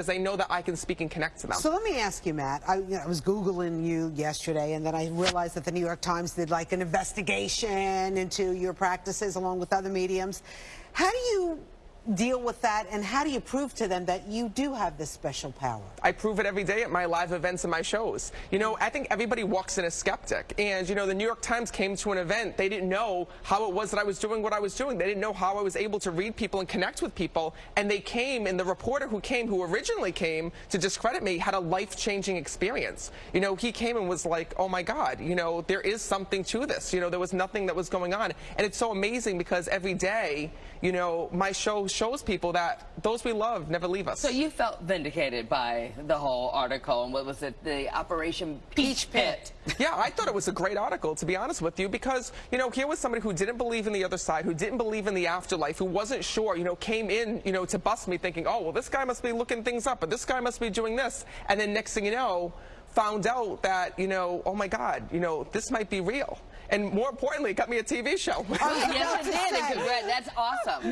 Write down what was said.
because they know that I can speak and connect to them. So let me ask you, Matt. I, you know, I was Googling you yesterday, and then I realized that the New York Times did like an investigation into your practices along with other mediums. How do you deal with that, and how do you prove to them that you do have this special power? I prove it every day at my live events and my shows. You know, I think everybody walks in a skeptic. And, you know, the New York Times came to an event. They didn't know how it was that I was doing what I was doing. They didn't know how I was able to read people and connect with people. And they came, and the reporter who came, who originally came to discredit me, had a life-changing experience. You know, he came and was like, oh my God, you know, there is something to this. You know, there was nothing that was going on. And it's so amazing because every day, you know, my show shows people that those we love never leave us. So you felt vindicated by the whole article and what was it, the Operation Peach Pit? yeah, I thought it was a great article, to be honest with you, because, you know, here was somebody who didn't believe in the other side, who didn't believe in the afterlife, who wasn't sure, you know, came in, you know, to bust me thinking, oh, well, this guy must be looking things up, or this guy must be doing this. And then next thing you know, found out that, you know, oh my God, you know, this might be real. And more importantly, it got me a TV show. Oh, yes, it did. That's awesome.